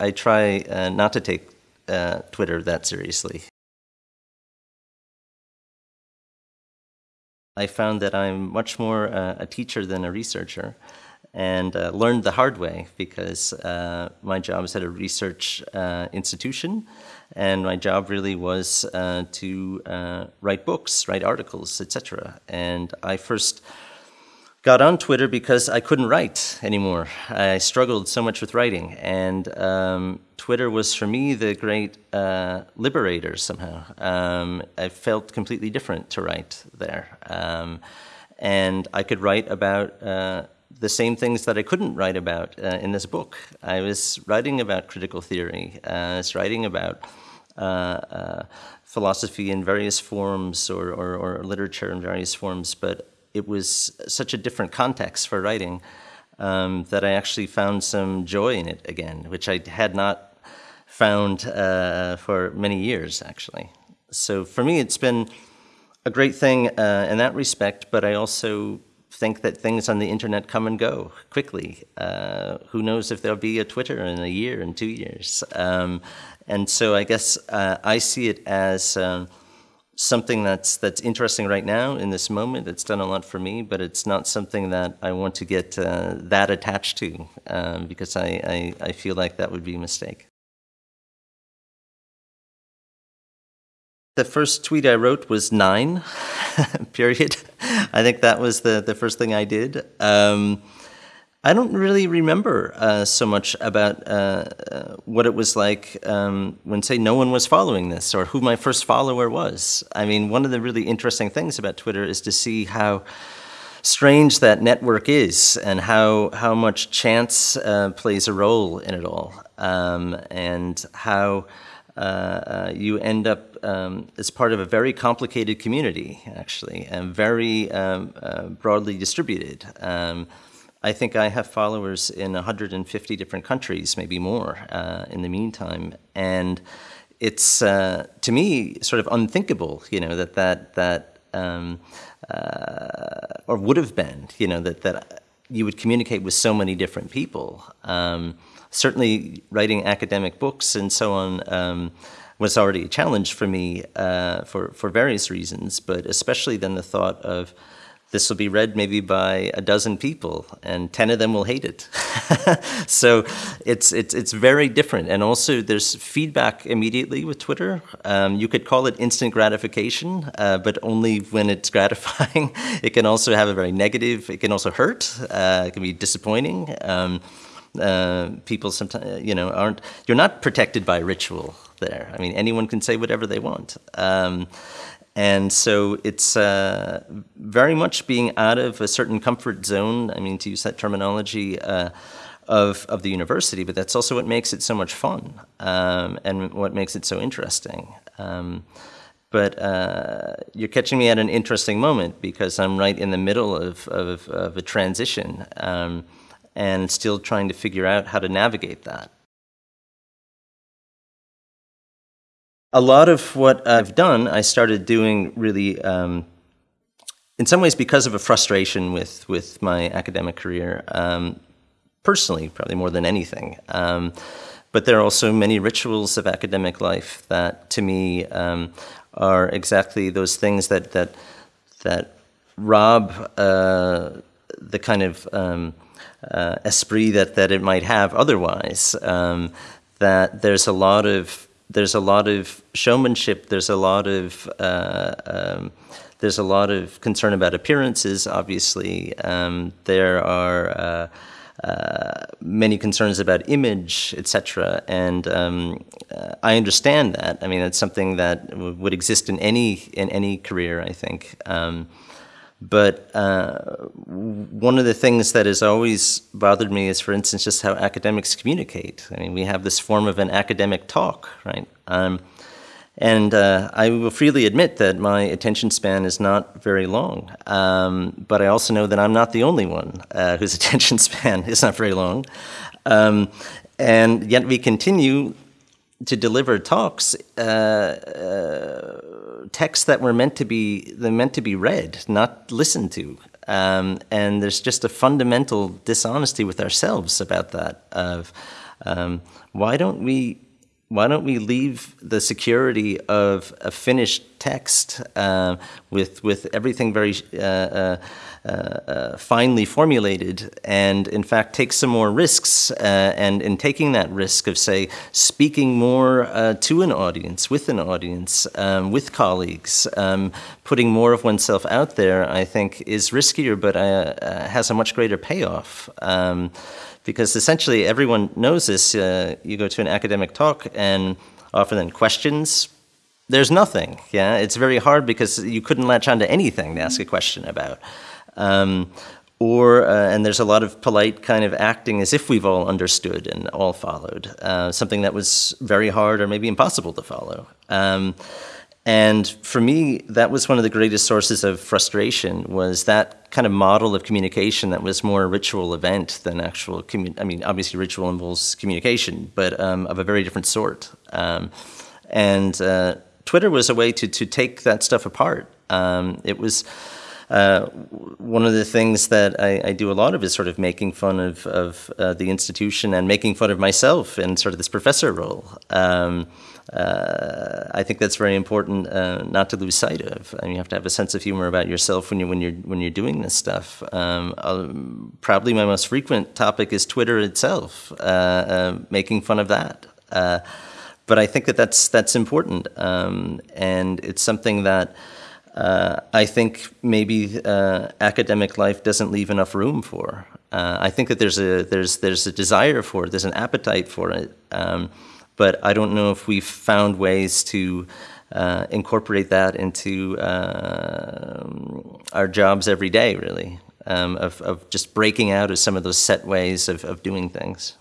I try uh, not to take uh, Twitter that seriously. I found that I'm much more uh, a teacher than a researcher and uh, learned the hard way because uh, my job is at a research uh, institution and my job really was to write books, write articles, etc. And I first got on Twitter because I couldn't write anymore. I struggled so much with writing, and um, Twitter was for me the great uh, liberator somehow. Um, I felt completely different to write there, um, and I could write about. Uh, the same things that I couldn't write about uh, in this book. I was writing about critical theory. Uh, I was writing about uh, uh, philosophy in various forms or, or, or literature in various forms, but it was such a different context for writing um, that I actually found some joy in it again, which I had not found uh, for many years, actually. So for me, it's been a great thing uh, in that respect, but I also think that things on the internet come and go quickly. Uh, who knows if there'll be a Twitter in a year, in two years? Um, and so I guess uh, I see it as um, something that's that's interesting right now in this moment. It's done a lot for me, but it's not something that I want to get uh, that attached to um, because I, I, I feel like that would be a mistake. The first tweet I wrote was nine, period. I think that was the, the first thing I did. Um, I don't really remember uh, so much about uh, uh, what it was like um, when, say, no one was following this or who my first follower was. I mean, one of the really interesting things about Twitter is to see how strange that network is and how, how much chance uh, plays a role in it all um, and how uh, uh, you end up um, as part of a very complicated community, actually, and very um, broadly distributed. Um, I think I have followers in 150 different countries, maybe more uh, in the meantime. And it's, uh, to me, sort of unthinkable, you know, that that, that um, uh, or would have been, you know, that, that you would communicate with so many different people. Um, certainly writing academic books and so on um, was already a challenge for me uh, for, for various reasons, but especially then the thought of this will be read maybe by a dozen people and 10 of them will hate it. So it's it's it's very different. And also there's feedback immediately with twitter. Um, you could call it instant gratification uh, but only when it's gratifying. It can also have a very negative it can also hurt uh, it can be disappointing. Um, uh, people sometimes you know aren't you're not protected by ritual there. I mean anyone can say whatever they want. Um, and so it's uh, very much being out of a certain comfort zone, I mean, to use that terminology, uh, of, of the university, but that's also what makes it so much fun um, and what makes it so interesting. Um, but uh, you're catching me at an interesting moment because I'm right in the middle of, of, of a transition um, and still trying to figure out how to navigate that. A lot of what I've done, I started doing really, um, in some ways, because of a frustration with with my academic career, um, personally, probably more than anything. Um, but there are also many rituals of academic life that, to me, um, are exactly those things that that that rob uh, the kind of um, uh, esprit that that it might have otherwise. Um, that there's a lot of there's a lot of showmanship. There's a lot of uh, um, there's a lot of concern about appearances. Obviously, um, there are uh, uh, many concerns about image, etc. And um, uh, I understand that. I mean, it's something that would exist in any in any career. I think. Um, but uh, one of the things that has always bothered me is, for instance, just how academics communicate. I mean, we have this form of an academic talk, right? Um, and uh, I will freely admit that my attention span is not very long. Um, but I also know that I'm not the only one uh, whose attention span is not very long. Um, and yet we continue to deliver talks, uh, uh, texts that were meant to be they're meant to be read, not listened to. Um, and there's just a fundamental dishonesty with ourselves about that. Of Um, why don't we why don't we leave the security of a finished text uh, with with everything very uh, uh, uh, uh finely formulated, and in fact take some more risks, uh, and in taking that risk of say speaking more to an audience, with an audience, um, with colleagues, um, putting more of oneself out there, I think is riskier, but has a much greater payoff. Um, because essentially everyone knows this. Uh, you go to an academic talk and often then questions, there's nothing. Yeah, it's very hard because you couldn't latch onto anything to ask a question about. Um, or uh, and there's a lot of polite kind of acting as if we've all understood and all followed uh, something that was very hard or maybe impossible to follow. Um, and for me, that was one of the greatest sources of frustration was that kind of model of communication that was more a ritual event than actual, I mean, obviously ritual involves communication, but um, of a very different sort. Um, and uh, Twitter was a way to, to take that stuff apart. Um, it was, uh, one of the things that I, I, do a lot of is sort of making fun of, of uh, the institution and making fun of myself in sort of this professor role. Um, uh, I think that's very important uh, not to lose sight of. I mean, you have to have a sense of humor about yourself when you when you're when you're doing this stuff. Um, probably my most frequent topic is Twitter itself, uh, uh making fun of that. Uh, but I think that that's that's important, um, and it's something that. Uh, I think maybe academic life doesn't leave enough room for. I think that there's a there's there's a desire for it, there's an appetite for it, um, but I don't know if we've found ways to uh, incorporate that into uh, our jobs every day, really, um, of, of just breaking out of some of those set ways of, of doing things.